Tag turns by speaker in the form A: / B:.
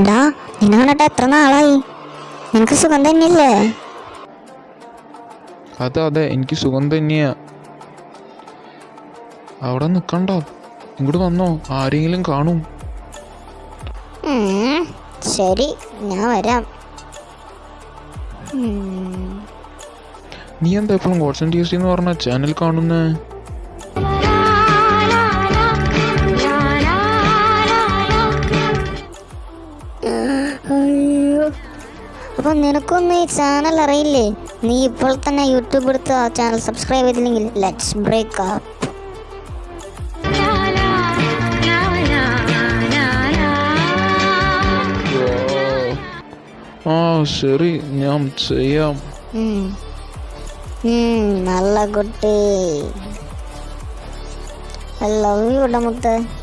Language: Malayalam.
A: ഡാ നിന്നെ കണ്ടിട്ട് എത്ര നാളായി? നിനക്ക് സുഖം തന്നെയല്ലേ?
B: അതെ അതെ എനിക്ക് സുഖം തന്നെയാ. അവിടെ നിൽക്കണ്ട ഇങ്ങോട്ട് വന്നോ ആരെങ്കിലും കാണും.
A: ശരി ഞാൻ വരാം.
B: നീ എന്താ എപ്പോഴും ടേസ്റ്റി എന്ന് പറഞ്ഞ ചാനൽ കാണുന്നേ?
A: അപ്പൊ നിനക്കൊന്നും ഈ ചാനൽ അറിയില്ലേ? നീ ഇപ്പോൾ തന്നെ യൂട്യൂബ് എടുത്ത് ആ ചാനൽ സബ്സ്ക്രൈബ് ചെയ്തില്ലെങ്കിൽ ലെറ്റ്സ് ബ്രേക്ക് അപ്പ്
B: ആ ശരി ഞാൻ ചെയ്യാം.
A: നല്ല കുട്ടി. ഐ ലവ് യു മുത്ത്. ഉം,